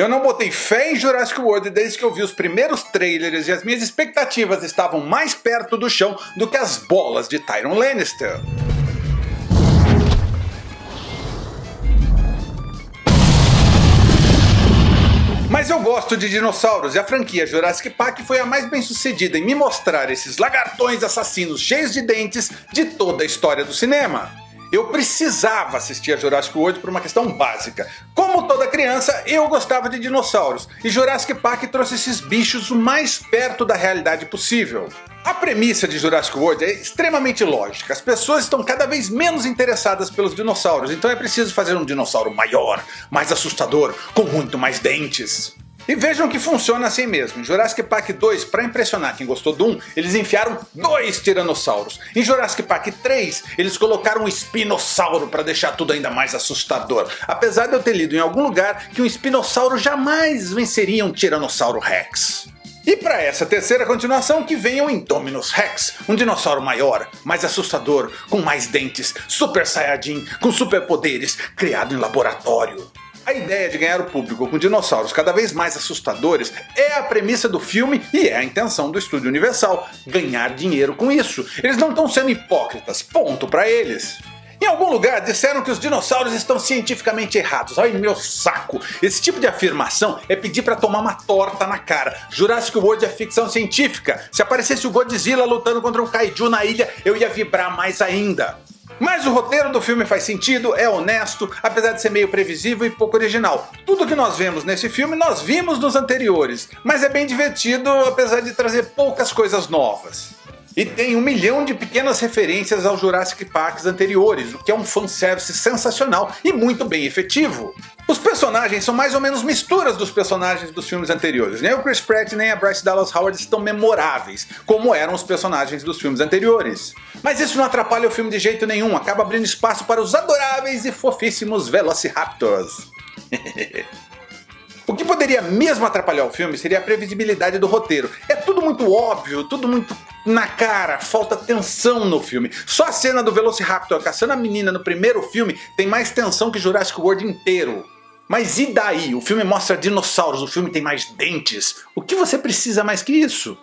Eu não botei fé em Jurassic World desde que eu vi os primeiros trailers e as minhas expectativas estavam mais perto do chão do que as bolas de Tyron Lannister. Mas eu gosto de dinossauros e a franquia Jurassic Park foi a mais bem sucedida em me mostrar esses lagartões assassinos cheios de dentes de toda a história do cinema. Eu precisava assistir a Jurassic World por uma questão básica. Como toda criança, eu gostava de dinossauros, e Jurassic Park trouxe esses bichos o mais perto da realidade possível. A premissa de Jurassic World é extremamente lógica, as pessoas estão cada vez menos interessadas pelos dinossauros, então é preciso fazer um dinossauro maior, mais assustador, com muito mais dentes. E vejam que funciona assim mesmo. Em Jurassic Park 2, para impressionar quem gostou do 1, eles enfiaram dois tiranossauros. Em Jurassic Park 3, eles colocaram um espinossauro para deixar tudo ainda mais assustador. Apesar de eu ter lido em algum lugar que um espinossauro jamais venceria um tiranossauro rex. E para essa terceira continuação que venha o Indominus Rex, um dinossauro maior, mais assustador, com mais dentes, super saiyajin, com superpoderes, criado em laboratório. A ideia de ganhar o público com dinossauros cada vez mais assustadores é a premissa do filme e é a intenção do estúdio Universal, ganhar dinheiro com isso. Eles não estão sendo hipócritas, ponto para eles. Em algum lugar disseram que os dinossauros estão cientificamente errados. Ai meu saco! Esse tipo de afirmação é pedir para tomar uma torta na cara. Jurassic World é ficção científica. Se aparecesse o Godzilla lutando contra um kaiju na ilha, eu ia vibrar mais ainda. Mas o roteiro do filme faz sentido, é honesto, apesar de ser meio previsível e pouco original. Tudo que nós vemos nesse filme nós vimos nos anteriores, mas é bem divertido apesar de trazer poucas coisas novas. E tem um milhão de pequenas referências aos Jurassic Parks anteriores, o que é um fanservice sensacional e muito bem efetivo. Os personagens são mais ou menos misturas dos personagens dos filmes anteriores. Nem o Chris Pratt nem a Bryce Dallas Howard estão memoráveis, como eram os personagens dos filmes anteriores. Mas isso não atrapalha o filme de jeito nenhum, acaba abrindo espaço para os adoráveis e fofíssimos Velociraptors. O que poderia mesmo atrapalhar o filme seria a previsibilidade do roteiro. É tudo muito óbvio, tudo muito na cara, falta tensão no filme. Só a cena do Velociraptor caçando a menina no primeiro filme tem mais tensão que Jurassic World inteiro. Mas e daí? O filme mostra dinossauros, o filme tem mais dentes. O que você precisa mais que isso?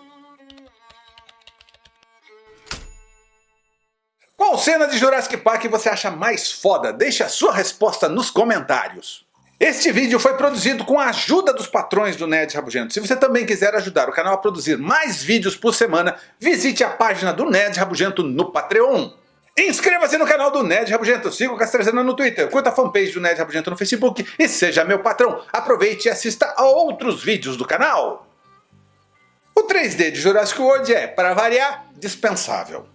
Qual cena de Jurassic Park você acha mais foda? Deixe a sua resposta nos comentários. Este vídeo foi produzido com a ajuda dos patrões do Nerd Rabugento. Se você também quiser ajudar o canal a produzir mais vídeos por semana, visite a página do Nerd Rabugento no Patreon. Inscreva-se no canal do Nerd Rabugento, siga o Castrezana no Twitter, curta a fanpage do Nerd Rabugento no Facebook e seja meu patrão. Aproveite e assista a outros vídeos do canal. O 3D de Jurassic World é, para variar, dispensável.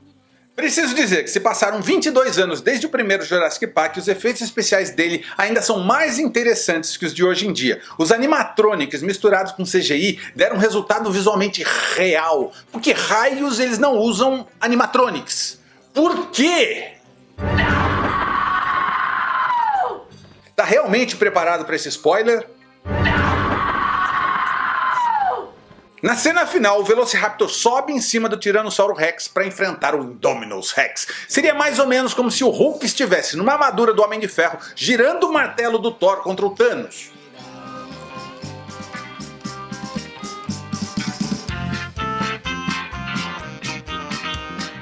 Preciso dizer que se passaram 22 anos desde o primeiro Jurassic Park, os efeitos especiais dele ainda são mais interessantes que os de hoje em dia. Os animatronics misturados com CGI deram um resultado visualmente real, porque raios eles não usam animatronics. Por quê? Tá realmente preparado para esse spoiler? Na cena final, o Velociraptor sobe em cima do Tiranossauro Rex para enfrentar o Indominus Rex. Seria mais ou menos como se o Hulk estivesse numa armadura do Homem de Ferro girando o martelo do Thor contra o Thanos.